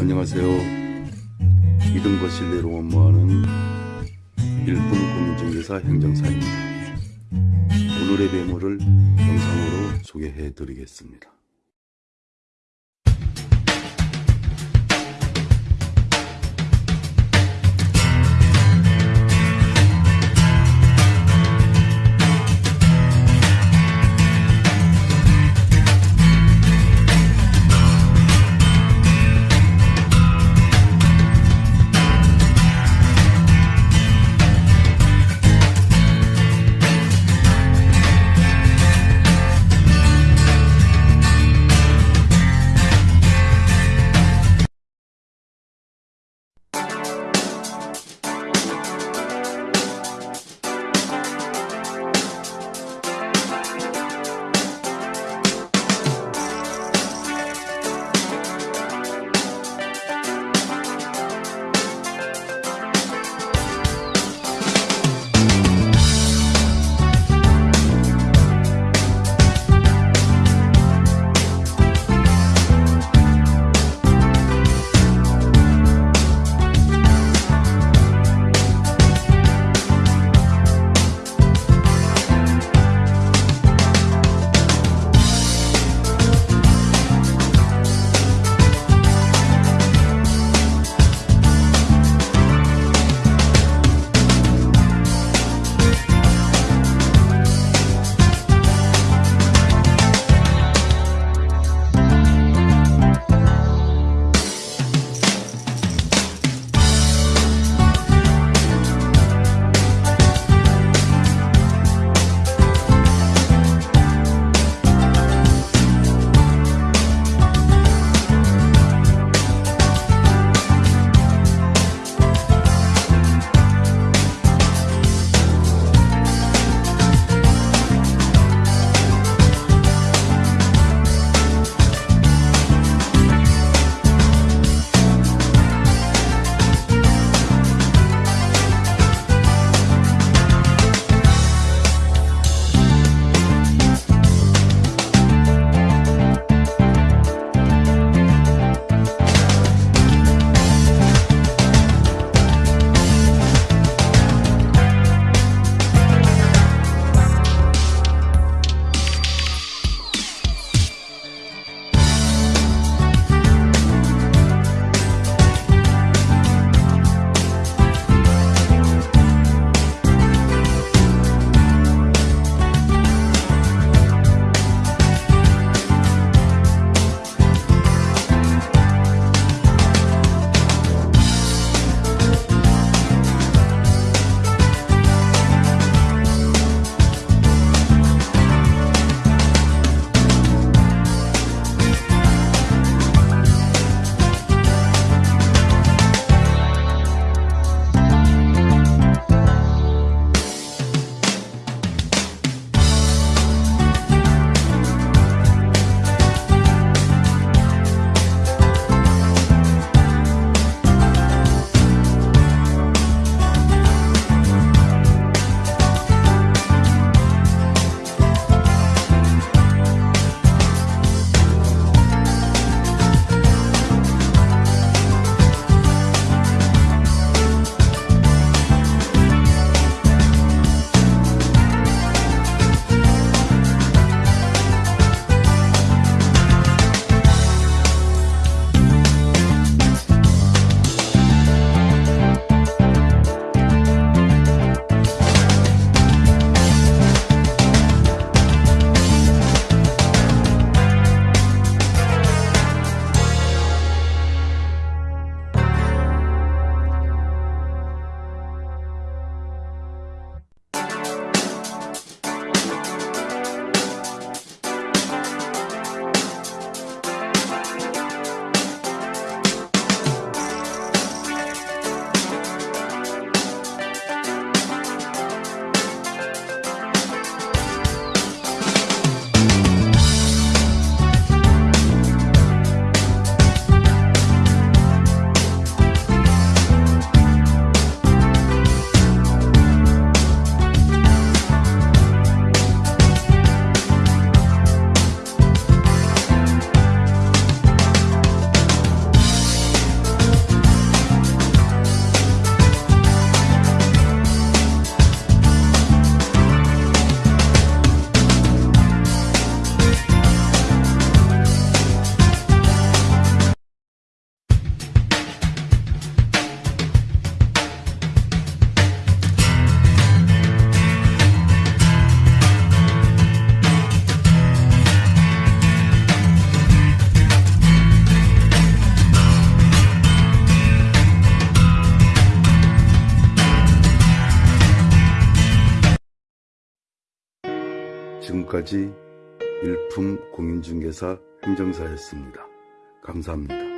안녕하세요. 이등거실내로 업무하는 일품 공인중개사 행정사입니다. 오늘의 매물을 영상으로 소개해 드리겠습니다. 지금까지 일품 공인중개사 행정사였습니다. 감사합니다.